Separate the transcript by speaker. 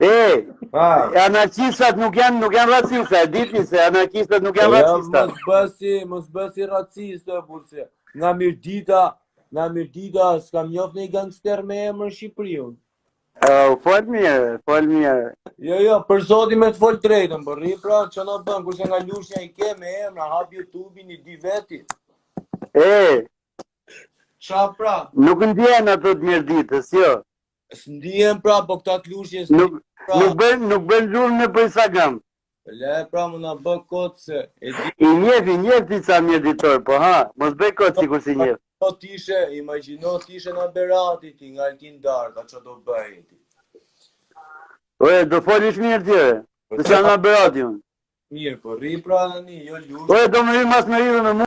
Speaker 1: Be,
Speaker 2: anarkistat nuk janë nuk janë racista, e diti se anarkistat nuk janë racista.
Speaker 1: Ja, mos u bëj, mos u bëj racista, burse. Nga Mirdita, nga Mirdita, s'kam njoft një gangster me emër Shqipri un.
Speaker 2: Uh, fol mirë, fol mirë.
Speaker 1: Jo, jo, për zotin me të fol drejtën, për rri, pra, që në bënë, kurse nga Lushnja i ke me emra, hap YouTube-in i di vetë.
Speaker 2: E,
Speaker 1: Ça pra?
Speaker 2: Nuk ndjen ato të Mirditës, jo.
Speaker 1: S'ndien pra, po këta klushin s'ndien
Speaker 2: Nuk,
Speaker 1: pra.
Speaker 2: nuk bën, nuk bën zhurmë nëpër Instagram.
Speaker 1: Le pra më na bë kot se e di
Speaker 2: I njef, i njef ti ca mirditorë, po ha, mos bëj kot sikur s'i njef.
Speaker 1: po t'ishe, imagjino t'ishe nga Berati ti nga Altin Dardha ça do bëje ti.
Speaker 2: Ore, do flasësh mirë ti, ore. Po Të sa nga Berati unë.
Speaker 1: Mirë, po rri pra tani, jo lush.
Speaker 2: Ore, do më rri mas merru dhe me mua.